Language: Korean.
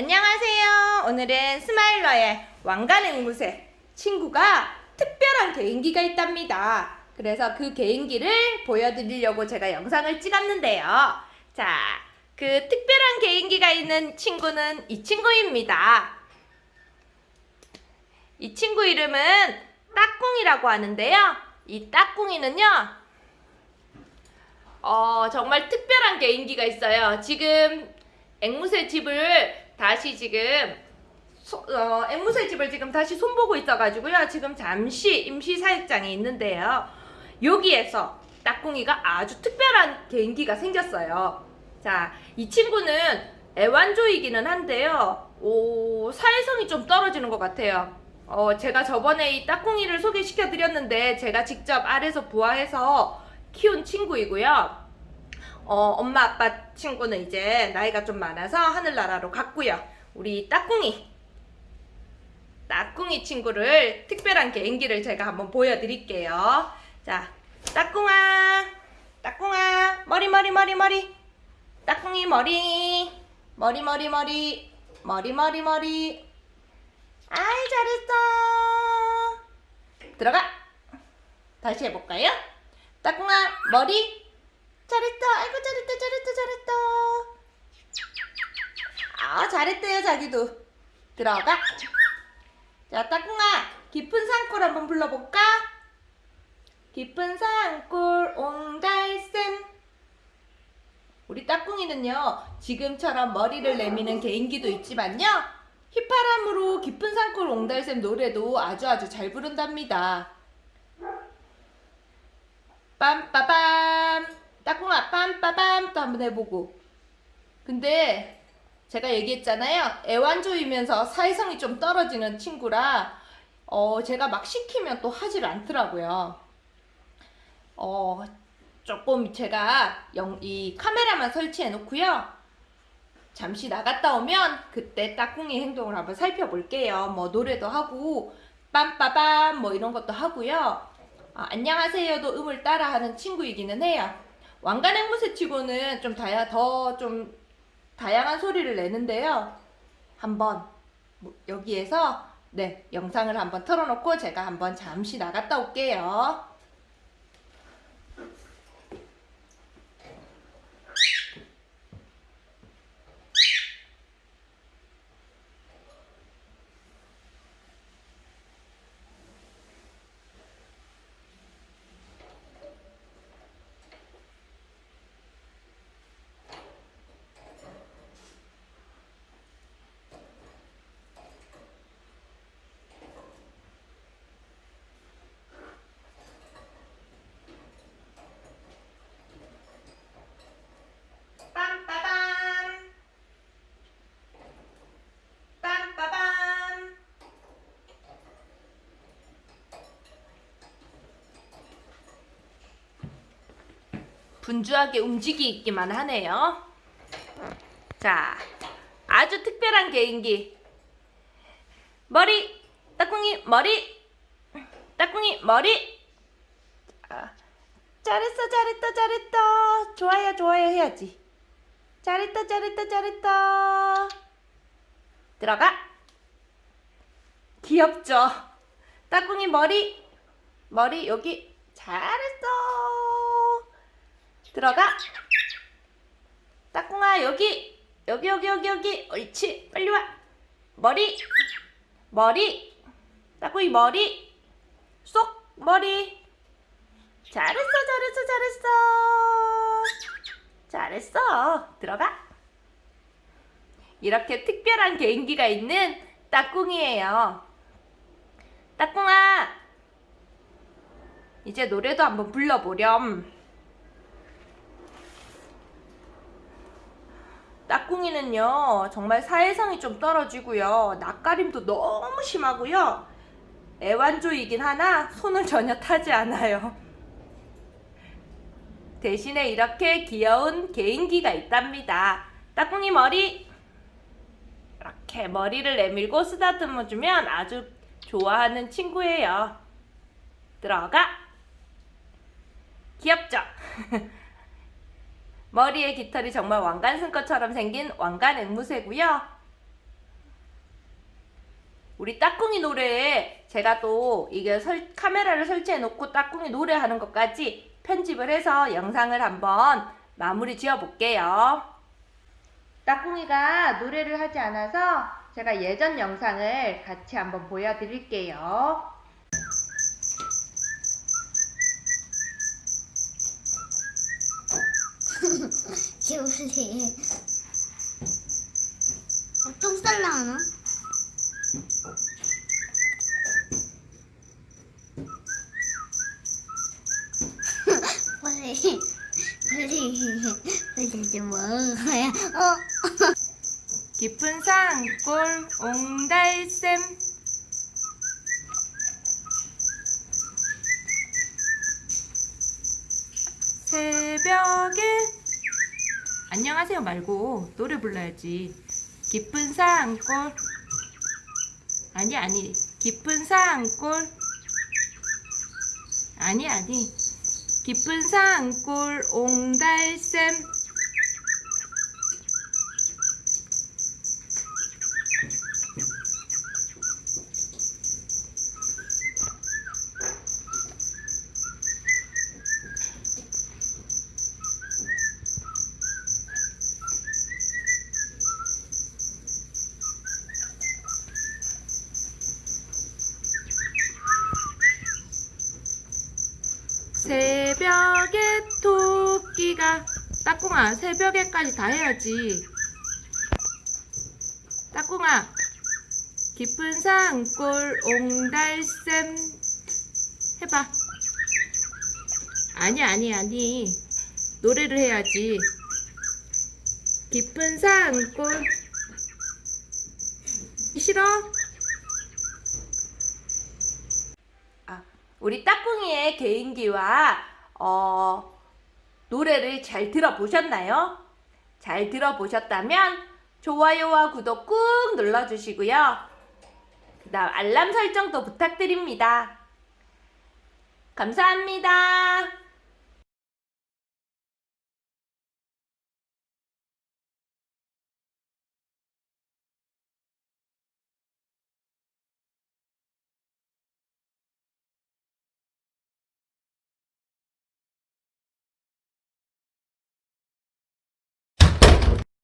안녕하세요. 오늘은 스마일러의 왕관 앵무새 친구가 특별한 개인기가 있답니다. 그래서 그 개인기를 보여드리려고 제가 영상을 찍었는데요. 자, 그 특별한 개인기가 있는 친구는 이 친구입니다. 이 친구 이름은 따꿍이라고 하는데요. 이 따꿍이는요, 어, 정말 특별한 개인기가 있어요. 지금 앵무새 집을 다시 지금 소, 어, 앵무새 집을 지금 다시 손보고 있어가지고요. 지금 잠시 임시 사육장에 있는데요. 여기에서 따꿍이가 아주 특별한 개인기가 생겼어요. 자, 이 친구는 애완조이기는 한데요. 오, 사회성이 좀 떨어지는 것 같아요. 어, 제가 저번에 이 따꿍이를 소개시켜 드렸는데 제가 직접 알에서 부화해서 키운 친구이고요. 어, 엄마 아빠 친구는 이제 나이가 좀 많아서 하늘나라로 갔고요. 우리 따꿍이 따꿍이 친구를 특별한 개인기를 제가 한번 보여드릴게요. 자, 따꿍아, 따꿍아, 머리 머리 머리 머리, 따꿍이 머리, 머리 머리 머리, 머리 머리 머리. 아이 잘했어. 들어가. 다시 해볼까요? 따꿍아 머리 잘했다. 아이고 잘했다 잘했다 잘했다. 아 잘했대요 자기도. 들어가. 자 따꿍아. 깊은 산골 한번 불러볼까? 깊은 산골 옹달샘. 우리 따꿍이는요 지금처럼 머리를 내미는 개인기도 있지만요 휘파람으로 깊은 산골 옹달샘 노래도 아주 아주 잘 부른답니다. 빰빠밤 따꿍아 빰빠밤 또 한번 해보고. 근데 제가 얘기했잖아요. 애완조이면서 사회성이 좀 떨어지는 친구라 어 제가 막 시키면 또 하질 않더라고요. 어 조금 제가 영, 이 카메라만 설치해 놓고요. 잠시 나갔다 오면 그때 따꿍이 행동을 한번 살펴볼게요. 뭐 노래도 하고 빰빠밤 뭐 이런 것도 하고요. 아, 안녕하세요도 음을 따라 하는 친구이기는 해요. 왕관 앵무새 치고는 좀 다야 더 좀 다양한 소리를 내는데요. 한번 뭐 여기에서 네 영상을 한번 틀어놓고 제가 한번 잠시 나갔다 올게요. 빰빠밤 빰빠밤 분주하게 움직이기만 하네요. 자, 아주 특별한 개인기. 머리, 따꿍이 머리, 따꿍이 머리. 자, 잘했어, 잘했다, 잘했다. 좋아요, 좋아요 해야지. 잘했다, 잘했다, 잘했다. 들어가. 귀엽죠? 따꿍이 머리, 머리 여기 잘했어. 들어가. 따꿍아 여기, 여기, 여기, 여기, 여기. 옳지. 빨리 와. 머리, 머리. 따꿍이 머리. 쏙 머리. 잘했어, 잘했어, 잘했어. 잘했어. 들어가. 이렇게 특별한 개인기가 있는 따꿍이에요. 따꿍아. 이제 노래도 한번 불러보렴. 따꿍이는요, 정말 사회성이 좀 떨어지고요. 낯가림도 너무 심하고요. 애완조이긴 하나 손을 전혀 타지 않아요. 대신에 이렇게 귀여운 개인기가 있답니다. 따꿍이 머리 이렇게 머리를 내밀고 쓰다듬어 주면 아주 좋아하는 친구예요. 들어가. 귀엽죠? 머리에 깃털이 정말 왕관 쓴 것처럼 생긴 왕관 앵무새고요. 우리 따꿍이 노래에 제가 또 이게 설- 카메라를 설치해 놓고 따꿍이 노래하는 것까지 편집을 해서 영상을 한번 마무리 지어 볼게요. 따꿍이가 노래를 하지 않아서 제가 예전 영상을 같이 한번 보여드릴게요. 기울이. 어, 똥 쌀라나? 빨리 빨리 빨리 좀 먹어야? 어? 깊은 산골 옹달샘. 새벽에 안녕하세요 말고 노래 불러야지. 깊은 산골. 아니 아니. 깊은 산골. 아니 아니. 깊은 산골 옹달샘 새벽에 토끼가 따꿍아 새벽에까지 다 해야지. 따꿍아 깊은 산골 옹달샘 해봐. 아니 아니 아니. 노래를 해야지. 깊은 산골. 싫어? 아, 우리 따꿍이의 개인기와 어, 노래를 잘 들어보셨나요? 잘 들어보셨다면 좋아요와 구독 꾹 눌러주시고요. 그 다음 알람 설정도 부탁드립니다. 감사합니다.